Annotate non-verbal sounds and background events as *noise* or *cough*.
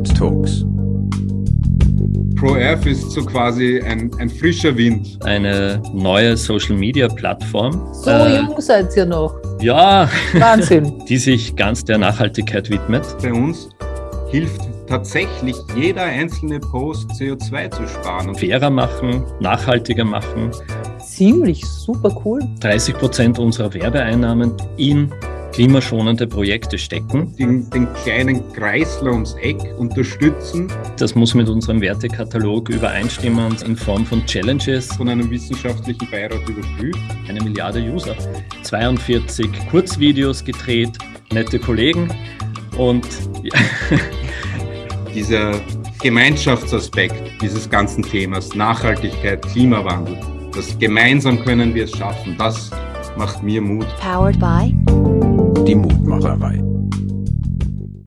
Mood Talks. ProF ist so quasi ein, ein frischer Wind. Eine neue Social-Media-Plattform. So äh, jung seid ihr noch. Ja. Wahnsinn. *laughs* die sich ganz der Nachhaltigkeit widmet. Bei uns hilft tatsächlich jeder einzelne Post CO2 zu sparen. Fairer machen, nachhaltiger machen. Ziemlich super cool. 30 Prozent unserer Werbeeinnahmen in klimaschonende Projekte stecken. Den, den, kleinen Kreisler ums Eck unterstützen. Das muss mit unserem Wertekatalog übereinstimmen in Form von Challenges. Von einem wissenschaftlichen Beirat überprüft. Eine Milliarde User. 42 Kurzvideos gedreht, nette Kollegen und ja. *laughs* dieser Gemeinschaftsaspekt dieses ganzen Themas, Nachhaltigkeit, Klimawandel, das gemeinsam können wir es schaffen, das macht mir Mut. Powered by die Mutmacherei.